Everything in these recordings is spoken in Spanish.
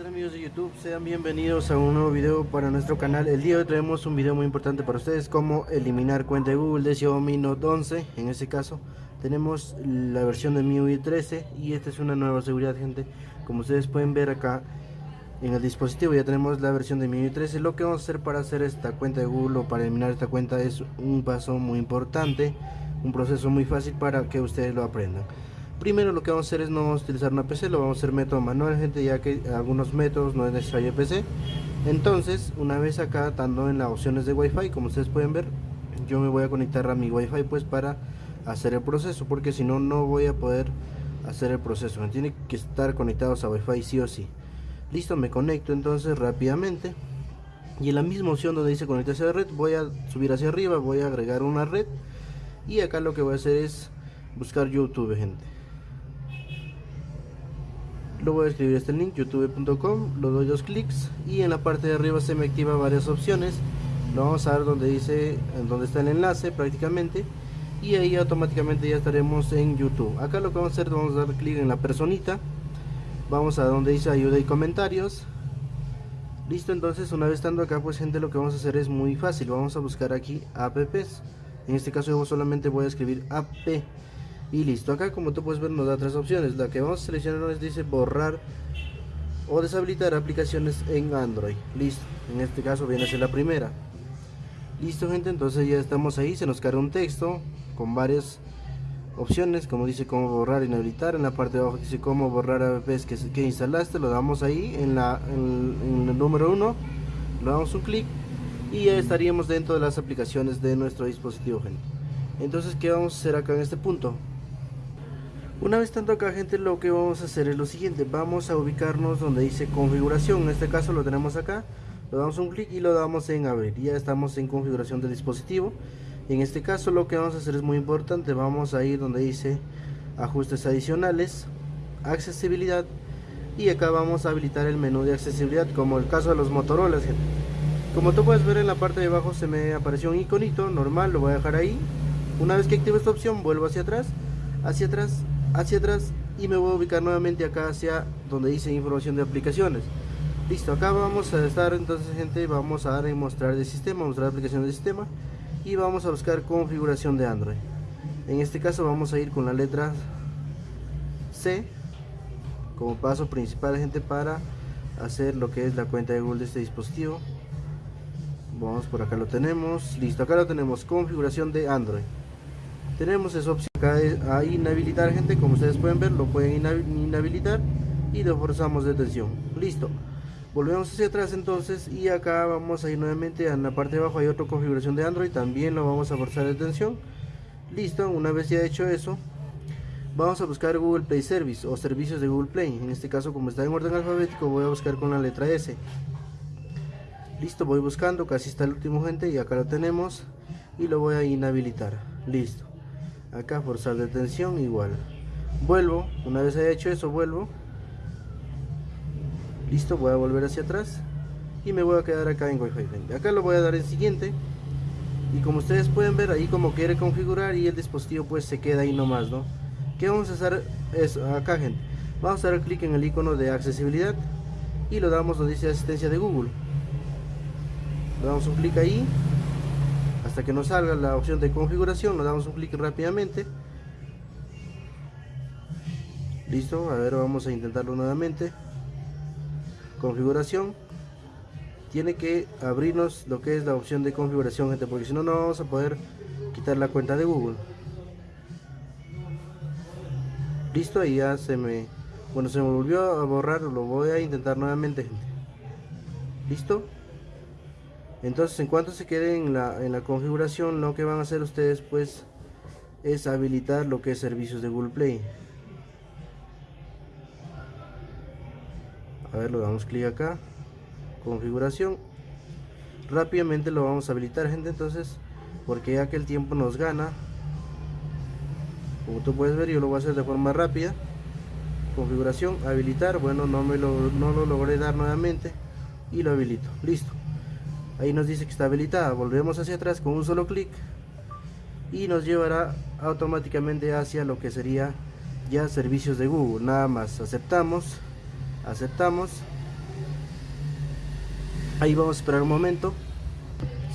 tal amigos de YouTube? Sean bienvenidos a un nuevo video para nuestro canal. El día de hoy traemos un video muy importante para ustedes Cómo eliminar cuenta de Google de Xiaomi Note 11 En este caso tenemos la versión de MIUI 13 Y esta es una nueva seguridad gente. Como ustedes pueden ver acá en el dispositivo ya tenemos la versión de MIUI 13 Lo que vamos a hacer para hacer esta cuenta de Google o para eliminar esta cuenta es un paso muy importante Un proceso muy fácil para que ustedes lo aprendan Primero lo que vamos a hacer es no vamos a utilizar una PC, lo vamos a hacer método manual, gente, ya que algunos métodos no es necesario PC. Entonces, una vez acá, estando en las opciones de Wi-Fi, como ustedes pueden ver, yo me voy a conectar a mi Wi-Fi pues para hacer el proceso, porque si no, no voy a poder hacer el proceso. Me tiene que estar conectados a Wi-Fi sí o sí. Listo, me conecto entonces rápidamente. Y en la misma opción donde dice conectarse a la red, voy a subir hacia arriba, voy a agregar una red. Y acá lo que voy a hacer es buscar YouTube, gente lo voy a escribir este link youtube.com lo doy dos clics y en la parte de arriba se me activa varias opciones. Lo vamos a ver donde dice donde está el enlace prácticamente y ahí automáticamente ya estaremos en youtube. Acá lo que vamos a hacer vamos a dar clic en la personita vamos a donde dice ayuda y comentarios. Listo entonces una vez estando acá pues gente lo que vamos a hacer es muy fácil vamos a buscar aquí apps. En este caso yo solamente voy a escribir app y listo acá como tú puedes ver nos da tres opciones. La que vamos a seleccionar nos dice borrar o deshabilitar aplicaciones en android. Listo en este caso viene a ser la primera. Listo gente entonces ya estamos ahí. Se nos carga un texto con varias opciones como dice cómo borrar y inhabilitar. En la parte de abajo dice cómo borrar apps que, que instalaste. Lo damos ahí en la en, el número 1 le damos un clic y ya estaríamos dentro de las aplicaciones de nuestro dispositivo gente. Entonces qué vamos a hacer acá en este punto una vez tanto acá gente lo que vamos a hacer es lo siguiente. Vamos a ubicarnos donde dice configuración. En este caso lo tenemos acá. Lo damos un clic y lo damos en abrir. Ya estamos en configuración del dispositivo. En este caso lo que vamos a hacer es muy importante. Vamos a ir donde dice ajustes adicionales Accesibilidad. Y acá vamos a habilitar el menú de accesibilidad Como el caso de los Motorola gente. Como tú puedes ver en la parte de abajo se me apareció un iconito normal, lo voy a dejar ahí. Una vez que active esta opción vuelvo hacia atrás. Hacia atrás hacia atrás y me voy a ubicar nuevamente acá hacia donde dice información de aplicaciones. Listo acá vamos a estar entonces gente vamos a dar en mostrar de sistema mostrar aplicación de sistema y vamos a buscar configuración de android. En este caso vamos a ir con la letra C como paso principal gente para hacer lo que es la cuenta de Google de este dispositivo. Vamos por acá lo tenemos. Listo acá lo tenemos configuración de android tenemos esa opción. Acá a inhabilitar gente como ustedes pueden ver lo pueden inhabilitar y lo forzamos detención. Listo. Volvemos hacia atrás entonces y acá vamos a ir nuevamente en la parte de abajo. Hay otra configuración de android también lo vamos a forzar detención. Listo una vez ya hecho eso vamos a buscar google play service o servicios de google play. En este caso como está en orden alfabético voy a buscar con la letra s. Listo voy buscando casi está el último gente y acá lo tenemos y lo voy a inhabilitar. Listo acá forzar detención igual. Vuelvo una vez haya hecho eso vuelvo. Listo voy a volver hacia atrás y me voy a quedar acá en Wi-Fi. Acá lo voy a dar en siguiente. Y como ustedes pueden ver ahí como quiere configurar y el dispositivo pues se queda ahí nomás no que vamos a hacer es acá gente. Vamos a dar clic en el icono de accesibilidad y lo damos donde dice asistencia de Google. Le damos un clic ahí hasta que nos salga la opción de configuración nos damos un clic rápidamente. Listo a ver vamos a intentarlo nuevamente. Configuración. Tiene que abrirnos lo que es la opción de configuración gente porque si no no vamos a poder quitar la cuenta de google. Listo y ya se me bueno se me volvió a borrar lo voy a intentar nuevamente gente. Listo entonces en cuanto se quede en la, en la configuración lo que van a hacer ustedes pues es habilitar lo que es servicios de Google Play. A ver lo damos clic acá configuración. Rápidamente lo vamos a habilitar gente entonces porque ya que el tiempo nos gana como tú puedes ver yo lo voy a hacer de forma rápida. Configuración habilitar bueno no me lo, no lo logré dar nuevamente y lo habilito listo ahí nos dice que está habilitada. Volvemos hacia atrás con un solo clic y nos llevará automáticamente hacia lo que sería ya servicios de Google. Nada más aceptamos aceptamos. Ahí vamos a esperar un momento.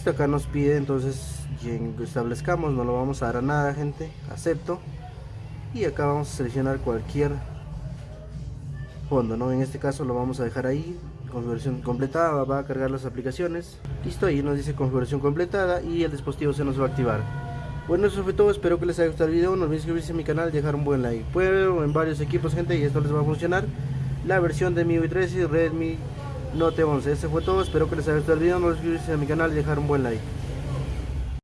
Acá nos pide entonces que establezcamos no lo vamos a dar a nada gente. Acepto. Y acá vamos a seleccionar cualquier fondo no en este caso lo vamos a dejar ahí configuración completada va a cargar las aplicaciones. Listo ahí nos dice configuración completada y el dispositivo se nos va a activar. Bueno eso fue todo espero que les haya gustado el video no olviden suscribirse a mi canal y dejar un buen like. Puedo en varios equipos gente y esto les va a funcionar. La versión de MIUI 13 y Redmi Note 11 ese fue todo espero que les haya gustado el video no olviden suscribirse a mi canal y dejar un buen like